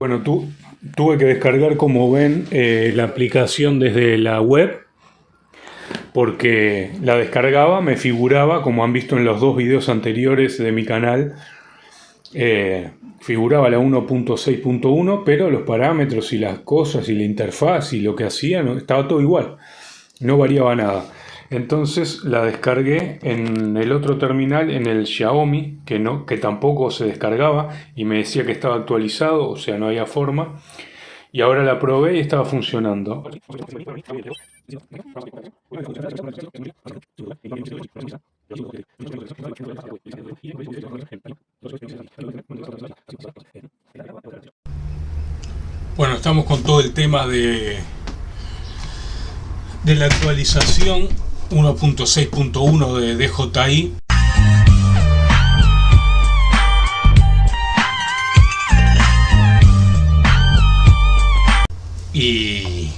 Bueno, tu, tuve que descargar, como ven, eh, la aplicación desde la web porque la descargaba, me figuraba, como han visto en los dos videos anteriores de mi canal, eh, figuraba la 1.6.1, pero los parámetros y las cosas y la interfaz y lo que hacía estaba todo igual, no variaba nada. Entonces la descargué en el otro terminal, en el Xiaomi, que, no, que tampoco se descargaba y me decía que estaba actualizado, o sea, no había forma. Y ahora la probé y estaba funcionando. Bueno, estamos con todo el tema de, de la actualización 1.6.1 de DJI. Y,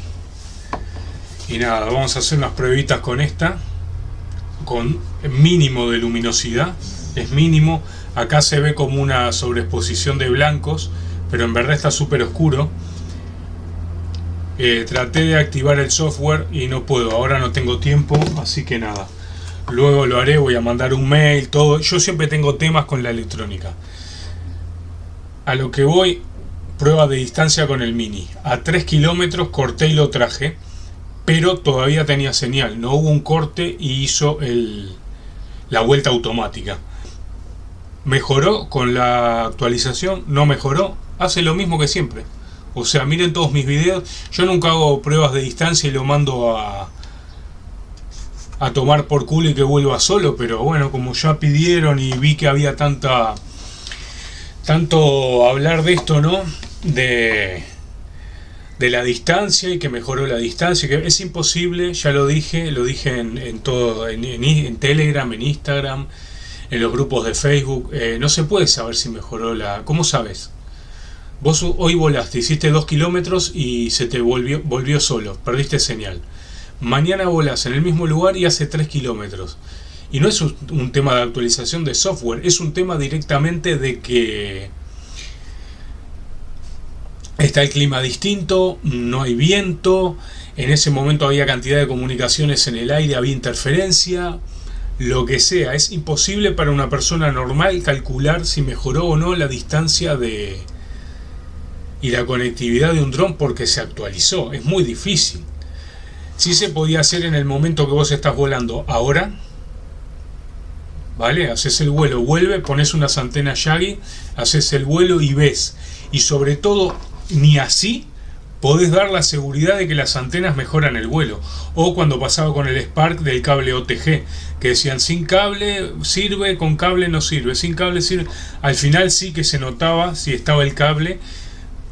y nada, vamos a hacer unas pruebitas con esta, con mínimo de luminosidad, es mínimo, acá se ve como una sobreexposición de blancos, pero en verdad está súper oscuro eh, traté de activar el software y no puedo, ahora no tengo tiempo, así que nada. Luego lo haré, voy a mandar un mail, todo. Yo siempre tengo temas con la electrónica. A lo que voy, prueba de distancia con el Mini. A 3 kilómetros corté y lo traje, pero todavía tenía señal. No hubo un corte y hizo la vuelta automática. ¿Mejoró con la actualización? ¿No mejoró? Hace lo mismo que siempre. O sea, miren todos mis videos. Yo nunca hago pruebas de distancia y lo mando a, a tomar por culo y que vuelva solo. Pero bueno, como ya pidieron y vi que había tanta tanto hablar de esto, ¿no? De, de la distancia y que mejoró la distancia. Que es imposible, ya lo dije, lo dije en, todo, en, Telegram, en Instagram, en los grupos de Facebook. Eh, no se puede saber si mejoró la... ¿Cómo sabes? Vos hoy volaste, hiciste 2 kilómetros y se te volvió, solo, perdiste señal. Mañana volás en el mismo lugar y hace 3 kilómetros. Y no es un, tema de actualización de software, es un tema directamente de que está el clima distinto, no hay viento, en ese momento había cantidad de comunicaciones en el aire, había interferencia, lo que sea. Es imposible para una persona normal calcular si mejoró o no la distancia de, y la conectividad de un dron porque se actualizó. Es muy difícil. Si se podía hacer en el momento que vos estás volando. Ahora, ¿vale? Haces el vuelo, vuelve, pones unas antenas Yagi, haces el vuelo y ves. Y sobre todo, ni así podés dar la seguridad de que las antenas mejoran el vuelo. O cuando pasaba con el Spark del cable OTG, que decían sin cable sirve, con cable no sirve, sin cable sirve. Al final sí que se notaba si estaba el cable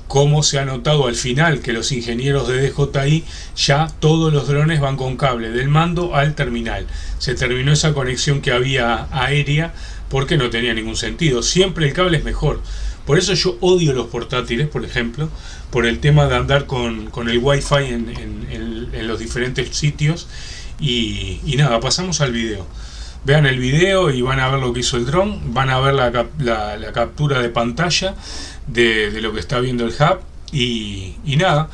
como se ha notado al final que los ingenieros de DJI ya todos los drones van con cable del mando al terminal. Se terminó esa conexión que había aérea porque no tenía ningún sentido. Siempre el cable es mejor. Por eso yo odio los portátiles, por ejemplo, por el tema de andar con, el wifi en, en, los diferentes sitios. Y, nada, pasamos al video. Vean el video y van a ver lo que hizo el dron, van a ver la, la captura de pantalla de, lo que está viendo el hub. Y, nada,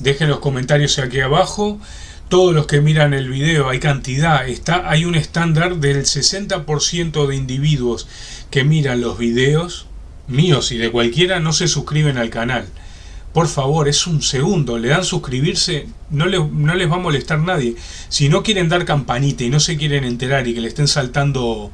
dejen los comentarios aquí abajo. Todos los que miran el video, hay cantidad, está, hay un estándar del 60% de individuos que miran los videos, míos y de cualquiera, no se suscriben al canal. Por favor, es un segundo, le dan suscribirse, no, no les va a molestar nadie. Si no quieren dar campanita y no se quieren enterar y que le estén saltando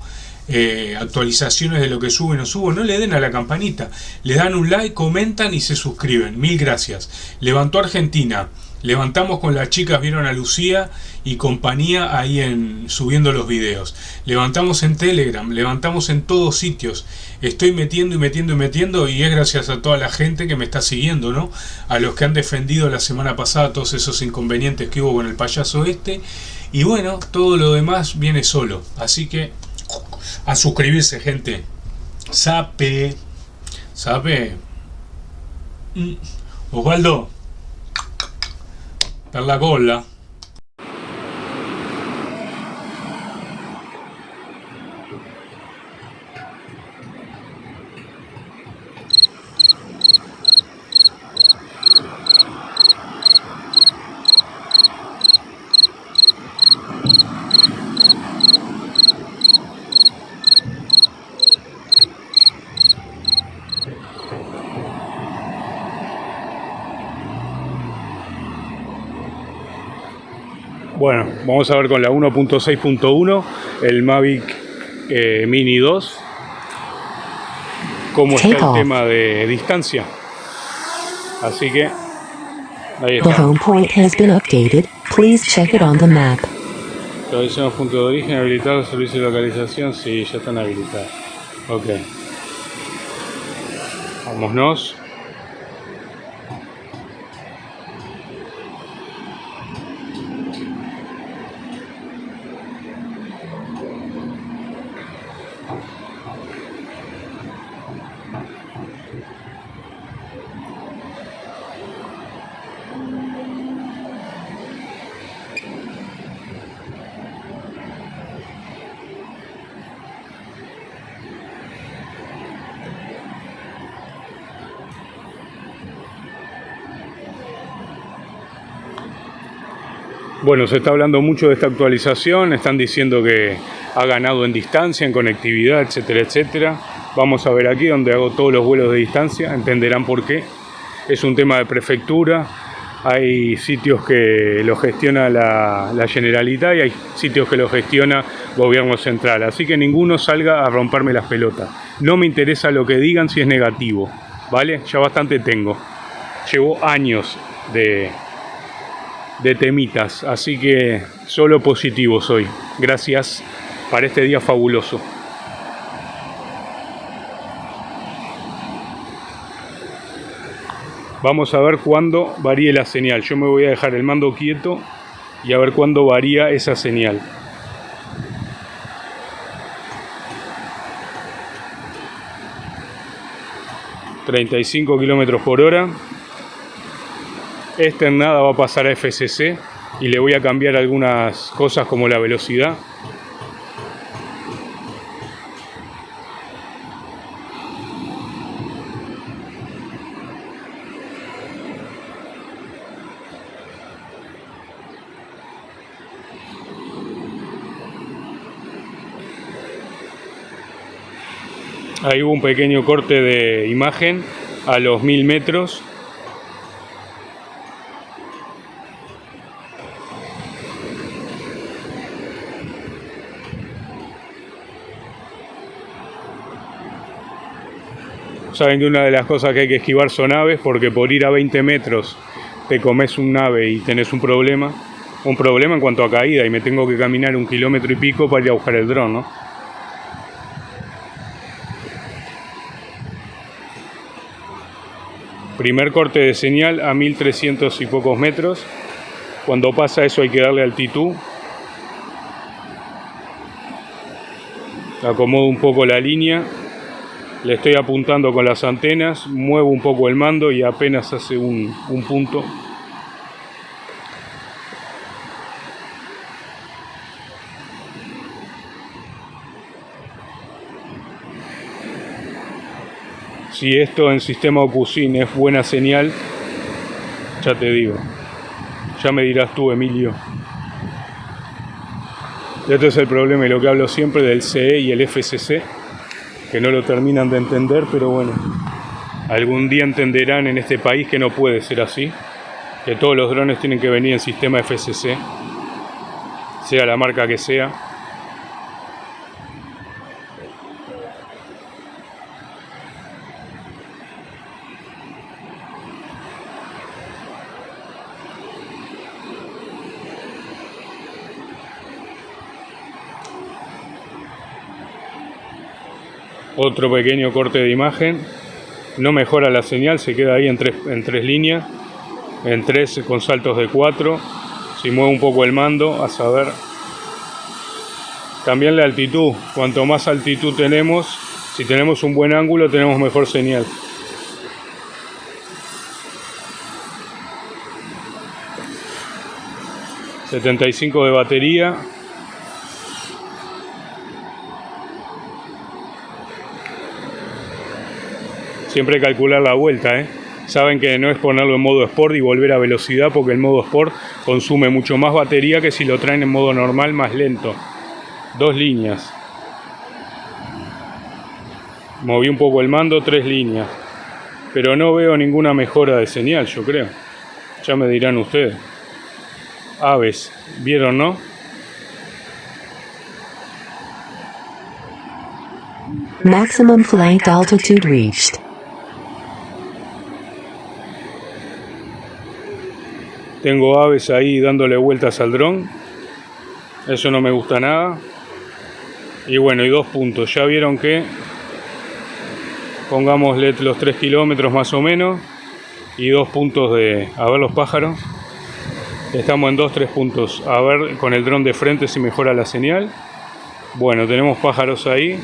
eh, actualizaciones de lo que suben o subo, no le den a la campanita, le dan un like, comentan y se suscriben, mil gracias. Levantó Argentina, levantamos con las chicas, vieron a Lucía y compañía ahí en subiendo los videos. Levantamos en Telegram, levantamos en todos sitios. Estoy metiendo y metiendo y metiendo y es gracias a toda la gente que me está siguiendo, ¿no? A los que han defendido la semana pasada todos esos inconvenientes que hubo con el payaso este. Y bueno, todo lo demás viene solo. Así que a suscribirse, gente. Sape. Sape. Mm. Osvaldo. Per la cola. Bueno, vamos a ver con la 1.6.1 el Mavic eh, Mini 2 cómo está el tema de distancia. Así que ahí está. The home point has been updated. Please check it on the map. Localización punto de origen, habilitados, servicio de localización, sí, ya están habilitados. Ok. Vámonos. Bueno, se está hablando mucho de esta actualización, están diciendo que ha ganado en distancia, en conectividad, etcétera, etcétera. Vamos a ver aquí donde hago todos los vuelos de distancia, entenderán por qué. Es un tema de prefectura, hay sitios que lo gestiona la, la Generalitat y hay sitios que lo gestiona gobierno central. Así que ninguno salga a romperme las pelotas. No me interesa lo que digan si es negativo, ¿vale? Ya bastante tengo. Llevo años de, de temitas, así que solo positivo soy. Gracias para este día fabuloso. Vamos a ver cuándo varíe la señal. Yo me voy a dejar el mando quieto y a ver cuándo varía esa señal. ...35 kilómetros por hora... Este en nada va a pasar a FCC y le voy a cambiar algunas cosas como la velocidad. Ahí hubo un pequeño corte de imagen a los mil metros Saben que una de las cosas que hay que esquivar son aves, porque por ir a 20 metros te comes un ave y tenés un problema. Un problema en cuanto a caída y me tengo que caminar un kilómetro y pico para ir a buscar el dron, ¿no? Primer corte de señal a 1300 y pocos metros. Cuando pasa eso hay que darle altitud. Acomodo un poco la línea le estoy apuntando con las antenas, muevo un poco el mando y apenas hace un, un punto. Si esto en sistema OcuSyn es buena señal, ya te digo. Ya me dirás tú, Emilio. Este es el problema y lo que hablo siempre del CE y el FCC que no lo terminan de entender, pero bueno, algún día entenderán en este país que no puede ser así, que todos los drones tienen que venir en sistema FCC, sea la marca que sea. Otro pequeño corte de imagen. No mejora la señal se queda ahí en tres, en tres líneas en tres con saltos de cuatro. Si muevo un poco el mando a saber. También la altitud. Cuanto más altitud tenemos si tenemos un buen ángulo tenemos mejor señal. ...75 de batería Siempre calcular la vuelta, ¿eh? Saben que no es ponerlo en modo Sport y volver a velocidad porque el modo Sport consume mucho más batería que si lo traen en modo normal más lento. Dos líneas. Moví un poco el mando, tres líneas. Pero no veo ninguna mejora de señal, yo creo. Ya me dirán ustedes. aves. ¿Vieron, no? Maximum flight altitude reached. Tengo aves ahí dándole vueltas al dron. Eso no me gusta nada. Y bueno, y dos puntos. Ya vieron que pongámosle los 3 kilómetros más o menos. Y dos puntos de... A ver los pájaros. Estamos en 2-3 puntos. A ver con el dron de frente si mejora la señal. Bueno, tenemos pájaros ahí.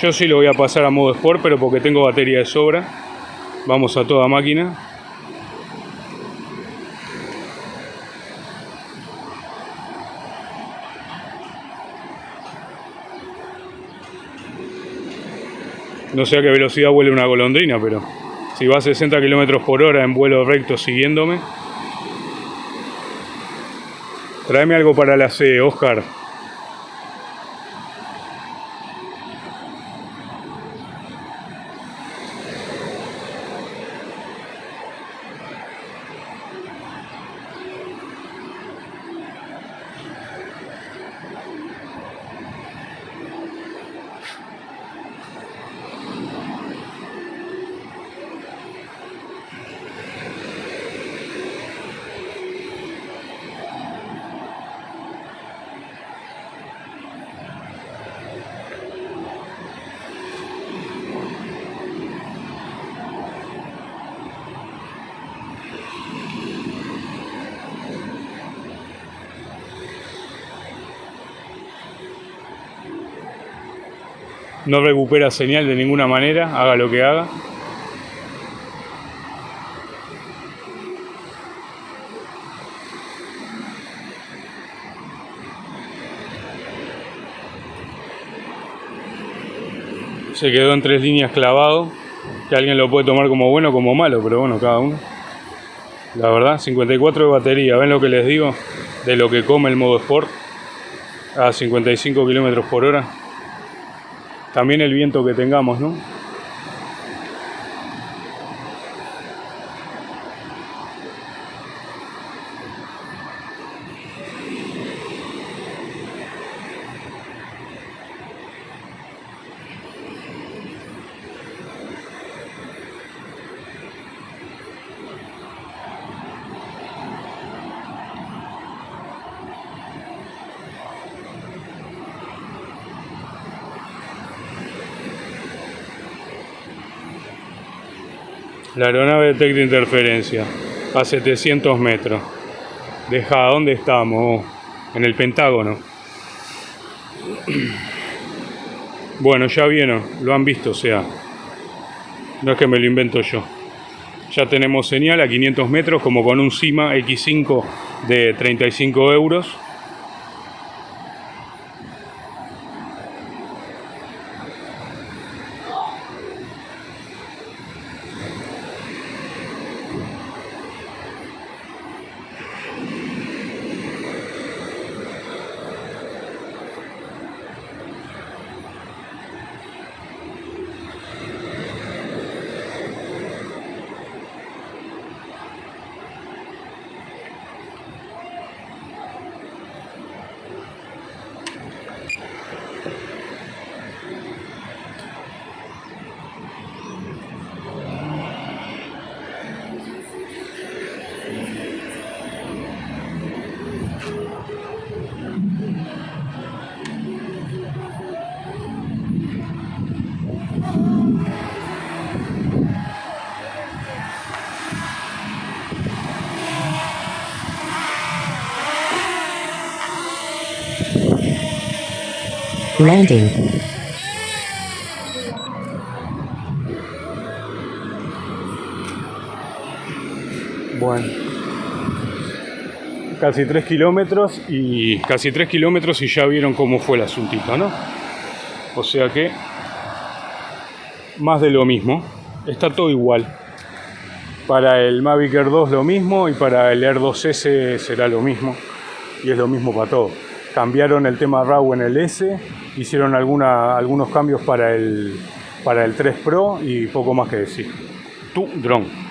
Yo sí lo voy a pasar a modo Sport, pero porque tengo batería de sobra. Vamos a toda máquina. No sé a qué velocidad vuele una golondrina, pero si va a 60 km por hora en vuelo recto siguiéndome. Tráeme algo para la C, Oscar. No recupera señal de ninguna manera, haga lo que haga. Se quedó en tres líneas clavado, que alguien lo puede tomar como bueno o como malo, pero bueno, cada uno. La verdad, 54 de batería, ¿ven lo que les digo? De lo que come el modo Sport a 55 kilómetros por hora también el viento que tengamos, ¿no? La aeronave detecta interferencia a 700 metros. Deja, ¿dónde estamos? En el Pentágono. Bueno, ya vieron, lo han visto, o sea, no es que me lo invento yo. Ya tenemos señal a 500 metros, como con un CIMA X5 de 35 euros. Landing. Bueno. Casi 3 kilómetros y casi 3 kilómetros y ya vieron cómo fue el asuntito, ¿no? O sea que más de lo mismo. Está todo igual. Para el Mavic Air 2 lo mismo y para el Air 2S será lo mismo. Y es lo mismo para todo. Cambiaron el tema RAW en el S hicieron algunos cambios para el, para el 3 Pro y poco más que decir. Tu dron.